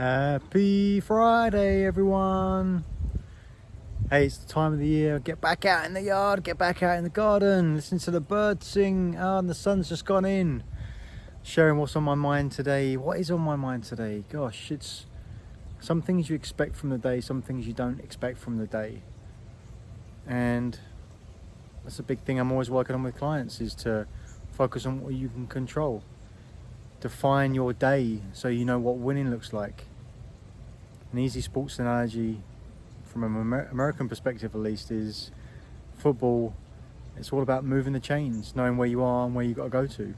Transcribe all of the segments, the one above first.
Happy Friday, everyone. Hey, it's the time of the year. Get back out in the yard, get back out in the garden, listen to the birds sing. Oh, and the sun's just gone in. Sharing what's on my mind today. What is on my mind today? Gosh, it's some things you expect from the day, some things you don't expect from the day. And that's a big thing I'm always working on with clients is to focus on what you can control define your day so you know what winning looks like. An easy sports analogy from an Amer American perspective at least is football it's all about moving the chains knowing where you are and where you got to go to.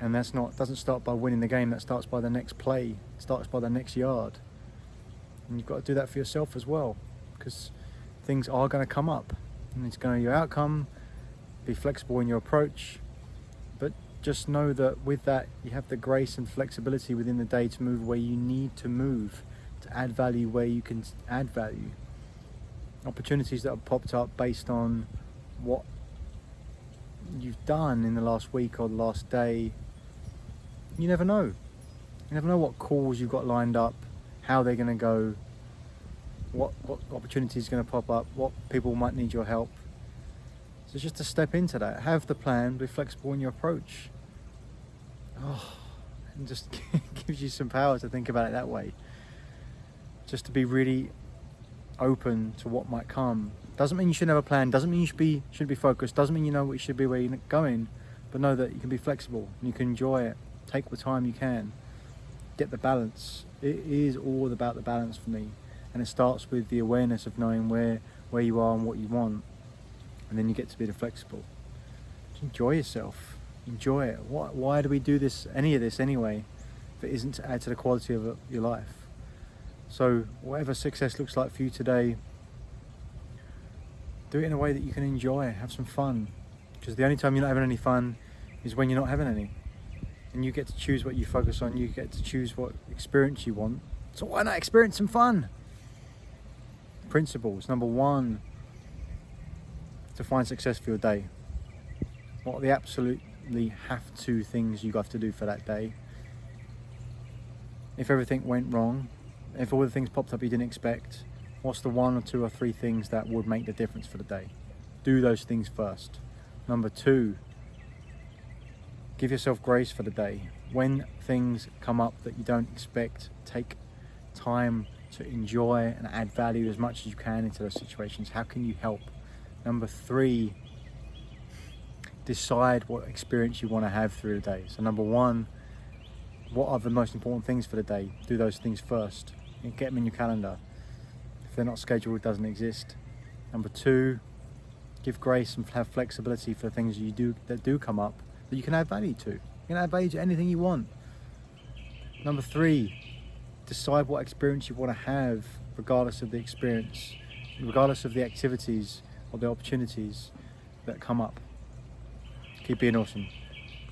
And that's not doesn't start by winning the game that starts by the next play it starts by the next yard. And you've got to do that for yourself as well because things are going to come up. And it's going to your outcome be flexible in your approach. But just know that with that you have the grace and flexibility within the day to move where you need to move to add value where you can add value. Opportunities that have popped up based on what you've done in the last week or the last day. You never know. You never know what calls you've got lined up how they're going to go what what opportunities are going to pop up what people might need your help. So just to step into that have the plan be flexible in your approach. Oh, and just gives you some power to think about it that way. Just to be really open to what might come. Doesn't mean you should have a plan, doesn't mean you should be should be focused, doesn't mean you know what you should be where you're going, but know that you can be flexible and you can enjoy it. Take the time you can. Get the balance. It is all about the balance for me. And it starts with the awareness of knowing where where you are and what you want. And then you get to be the flexible. Enjoy yourself enjoy it. Why, why do we do this, any of this anyway, if it isn't to add to the quality of your life? So whatever success looks like for you today, do it in a way that you can enjoy, have some fun. Because the only time you're not having any fun is when you're not having any. And you get to choose what you focus on, you get to choose what experience you want. So why not experience some fun? Principles. Number one, to find success for your day. What are the absolutely have to things you have to do for that day. If everything went wrong, if all the things popped up you didn't expect, what's the one or two or three things that would make the difference for the day? Do those things first. Number two, give yourself grace for the day. When things come up that you don't expect, take time to enjoy and add value as much as you can into those situations. How can you help? Number three, decide what experience you want to have through the day. So number one, what are the most important things for the day? Do those things first. Get them in your calendar. If they're not scheduled, it doesn't exist. Number two, give grace and have flexibility for things you do that do come up that you can add value to. You can add value to anything you want. Number three, decide what experience you want to have regardless of the experience, regardless of the activities or the opportunities that come up. Keep being awesome.